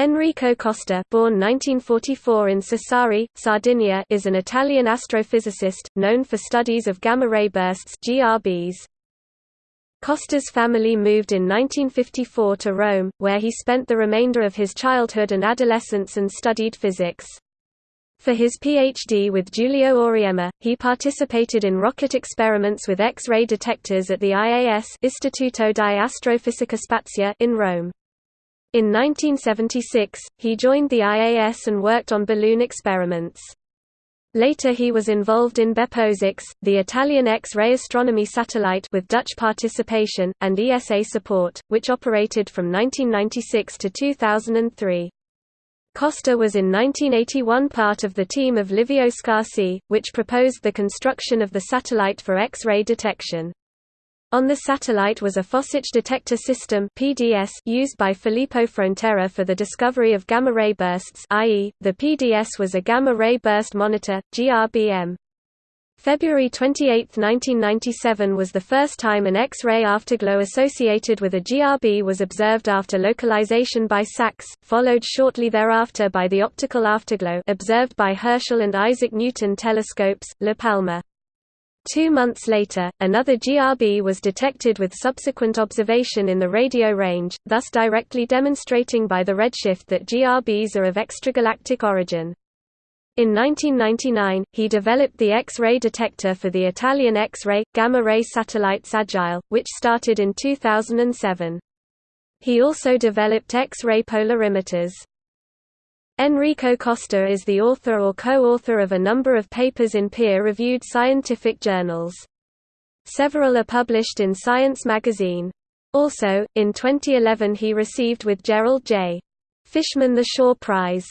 Enrico Costa born 1944 in Sassari, Sardinia is an Italian astrophysicist, known for studies of gamma-ray bursts GRBs. Costa's family moved in 1954 to Rome, where he spent the remainder of his childhood and adolescence and studied physics. For his PhD with Giulio Auriemma, he participated in rocket experiments with X-ray detectors at the IAS Istituto di Astrofisica Spaziale in Rome. In 1976, he joined the IAS and worked on balloon experiments. Later he was involved in BeppoSAX, the Italian X-ray astronomy satellite with Dutch participation, and ESA support, which operated from 1996 to 2003. Costa was in 1981 part of the team of Livio Scarsi, which proposed the construction of the satellite for X-ray detection. On the satellite was a Phoswich detector system (PDS) used by Filippo Frontera for the discovery of gamma-ray bursts, i.e., the PDS was a gamma-ray burst monitor (GRBM). February 28, 1997 was the first time an X-ray afterglow associated with a GRB was observed after localization by SAXS, followed shortly thereafter by the optical afterglow observed by Herschel and Isaac Newton telescopes, La Palma. Two months later, another GRB was detected with subsequent observation in the radio range, thus directly demonstrating by the redshift that GRBs are of extragalactic origin. In 1999, he developed the X-ray detector for the Italian X-ray, gamma-ray satellites Agile, which started in 2007. He also developed X-ray polarimeters. Enrico Costa is the author or co-author of a number of papers in peer-reviewed scientific journals. Several are published in Science magazine. Also, in 2011 he received with Gerald J. Fishman the Shaw Prize.